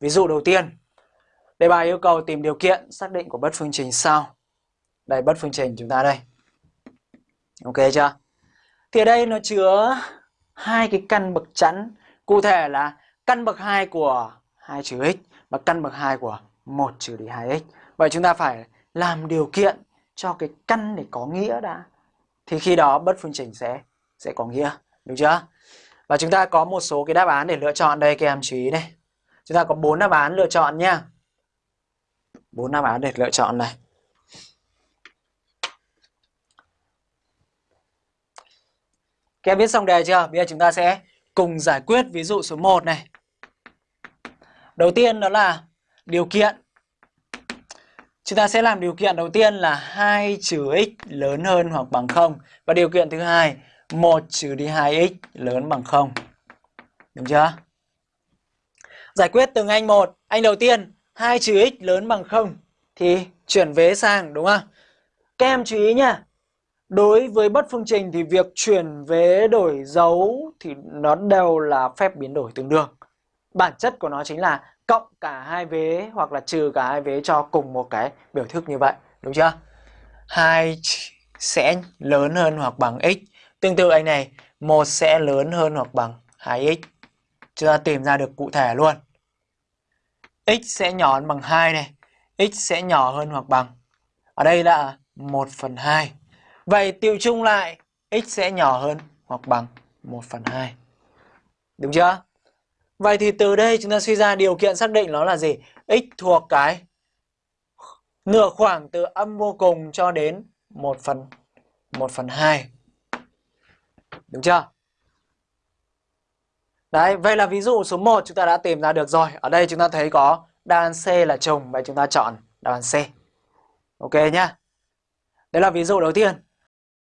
Ví dụ đầu tiên, đề bài yêu cầu tìm điều kiện xác định của bất phương trình sau. Đây bất phương trình chúng ta đây. Ok chưa? Thì ở đây nó chứa hai cái căn bậc chẵn, cụ thể là căn bậc 2 của 2 trừ x và căn bậc 2 của 1 trừ đi 2x. Vậy chúng ta phải làm điều kiện cho cái căn để có nghĩa đã. Thì khi đó bất phương trình sẽ sẽ có nghĩa, đúng chưa? Và chúng ta có một số cái đáp án để lựa chọn đây các em chú ý đây. Chúng ta có bốn đáp án lựa chọn nha. Bốn đáp án để lựa chọn này. Các em biết xong đề chưa? Bây giờ chúng ta sẽ cùng giải quyết ví dụ số 1 này. Đầu tiên đó là điều kiện. Chúng ta sẽ làm điều kiện đầu tiên là 2 trừ x lớn hơn hoặc bằng 0. Và điều kiện thứ hai 1 trừ đi 2x lớn bằng 0. Đúng chưa? Giải quyết từng anh một. Anh đầu tiên 2 trừ x lớn bằng 0 thì chuyển vế sang đúng không? Các em chú ý nha. Đối với bất phương trình thì việc chuyển vế đổi dấu thì nó đều là phép biến đổi tương đương. Bản chất của nó chính là cộng cả hai vế hoặc là trừ cả hai vế cho cùng một cái biểu thức như vậy, đúng chưa? 2 sẽ lớn hơn hoặc bằng x. Tương tự anh này, 1 sẽ lớn hơn hoặc bằng 2x. Chúng ta tìm ra được cụ thể luôn x sẽ nhỏ hơn bằng 2 này, x sẽ nhỏ hơn hoặc bằng. Ở đây là 1 phần 2. Vậy tiêu chung lại x sẽ nhỏ hơn hoặc bằng 1 phần 2. Đúng chưa? Vậy thì từ đây chúng ta suy ra điều kiện xác định nó là gì? x thuộc cái nửa khoảng từ âm vô cùng cho đến 1 phần 1 phần 2. Đúng chưa? Đấy, vậy là ví dụ số 1 chúng ta đã tìm ra được rồi. Ở đây chúng ta thấy có đáp án C là trùng, vậy chúng ta chọn đáp án C. Ok nhá. Đấy là ví dụ đầu tiên.